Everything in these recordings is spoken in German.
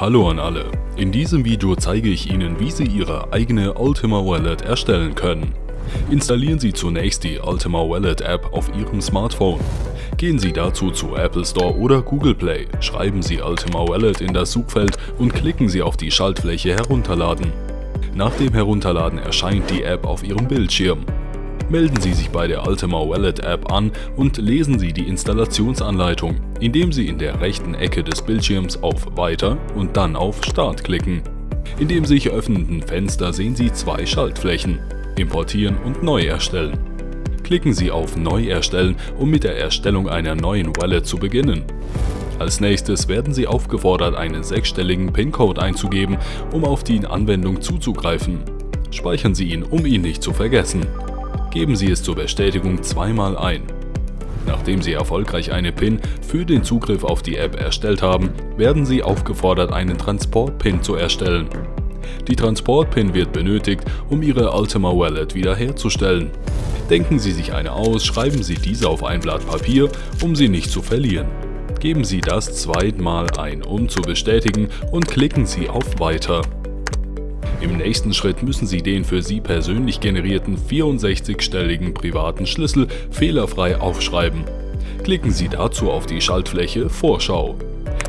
Hallo an alle, in diesem Video zeige ich Ihnen wie Sie Ihre eigene Ultima Wallet erstellen können. Installieren Sie zunächst die Ultima Wallet App auf Ihrem Smartphone. Gehen Sie dazu zu Apple Store oder Google Play, schreiben Sie Ultima Wallet in das Suchfeld und klicken Sie auf die Schaltfläche Herunterladen. Nach dem Herunterladen erscheint die App auf Ihrem Bildschirm. Melden Sie sich bei der Ultima Wallet App an und lesen Sie die Installationsanleitung, indem Sie in der rechten Ecke des Bildschirms auf Weiter und dann auf Start klicken. In dem sich öffnenden Fenster sehen Sie zwei Schaltflächen, Importieren und Neu erstellen. Klicken Sie auf Neu erstellen, um mit der Erstellung einer neuen Wallet zu beginnen. Als nächstes werden Sie aufgefordert, einen sechsstelligen PIN-Code einzugeben, um auf die Anwendung zuzugreifen. Speichern Sie ihn, um ihn nicht zu vergessen. Geben Sie es zur Bestätigung zweimal ein. Nachdem Sie erfolgreich eine PIN für den Zugriff auf die App erstellt haben, werden Sie aufgefordert, einen Transport-PIN zu erstellen. Die Transport-PIN wird benötigt, um Ihre Ultima Wallet wiederherzustellen. Denken Sie sich eine aus, schreiben Sie diese auf ein Blatt Papier, um sie nicht zu verlieren. Geben Sie das zweimal ein, um zu bestätigen und klicken Sie auf Weiter. Im nächsten Schritt müssen Sie den für Sie persönlich generierten 64-stelligen privaten Schlüssel fehlerfrei aufschreiben. Klicken Sie dazu auf die Schaltfläche Vorschau.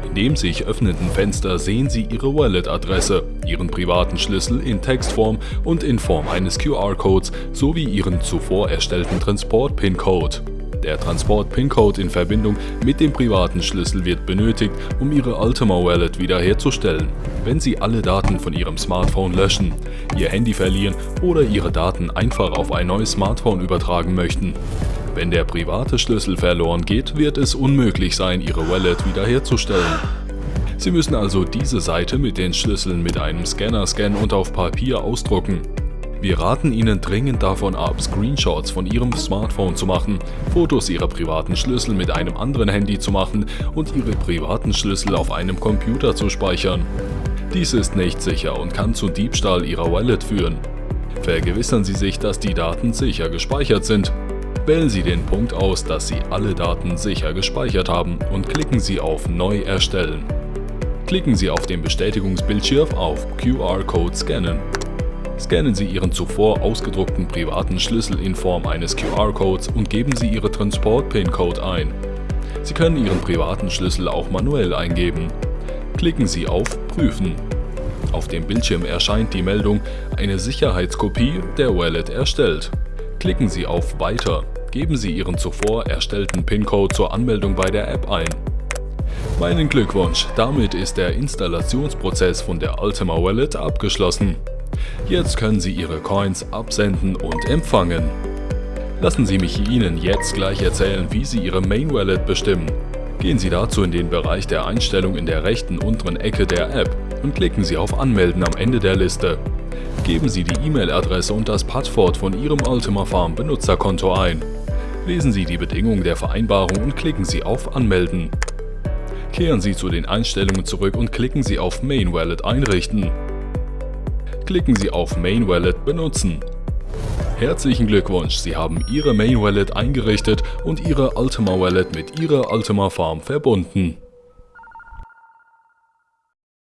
In dem sich öffnenden Fenster sehen Sie Ihre Wallet-Adresse, Ihren privaten Schlüssel in Textform und in Form eines QR-Codes sowie Ihren zuvor erstellten Transport-PIN-Code. Der Transport-PIN-Code in Verbindung mit dem privaten Schlüssel wird benötigt, um Ihre Ultima Wallet wiederherzustellen. Wenn Sie alle Daten von Ihrem Smartphone löschen, Ihr Handy verlieren oder Ihre Daten einfach auf ein neues Smartphone übertragen möchten. Wenn der private Schlüssel verloren geht, wird es unmöglich sein, Ihre Wallet wiederherzustellen. Sie müssen also diese Seite mit den Schlüsseln mit einem Scanner scannen und auf Papier ausdrucken. Wir raten Ihnen dringend davon ab, Screenshots von Ihrem Smartphone zu machen, Fotos Ihrer privaten Schlüssel mit einem anderen Handy zu machen und Ihre privaten Schlüssel auf einem Computer zu speichern. Dies ist nicht sicher und kann zu Diebstahl Ihrer Wallet führen. Vergewissern Sie sich, dass die Daten sicher gespeichert sind. Wählen Sie den Punkt aus, dass Sie alle Daten sicher gespeichert haben und klicken Sie auf Neu erstellen. Klicken Sie auf dem Bestätigungsbildschirm auf QR-Code scannen. Scannen Sie Ihren zuvor ausgedruckten privaten Schlüssel in Form eines QR-Codes und geben Sie Ihre Transport-PIN-Code ein. Sie können Ihren privaten Schlüssel auch manuell eingeben. Klicken Sie auf Prüfen. Auf dem Bildschirm erscheint die Meldung Eine Sicherheitskopie der Wallet erstellt. Klicken Sie auf Weiter. Geben Sie Ihren zuvor erstellten PIN-Code zur Anmeldung bei der App ein. Meinen Glückwunsch, damit ist der Installationsprozess von der Ultima Wallet abgeschlossen. Jetzt können Sie Ihre Coins absenden und empfangen. Lassen Sie mich Ihnen jetzt gleich erzählen, wie Sie Ihre Main Wallet bestimmen. Gehen Sie dazu in den Bereich der Einstellung in der rechten unteren Ecke der App und klicken Sie auf Anmelden am Ende der Liste. Geben Sie die E-Mail-Adresse und das Passwort von Ihrem Ultima Farm Benutzerkonto ein. Lesen Sie die Bedingungen der Vereinbarung und klicken Sie auf Anmelden. Kehren Sie zu den Einstellungen zurück und klicken Sie auf Main Wallet einrichten klicken Sie auf Main Wallet benutzen. Herzlichen Glückwunsch, Sie haben Ihre Main Wallet eingerichtet und Ihre Ultima Wallet mit Ihrer Ultima Farm verbunden.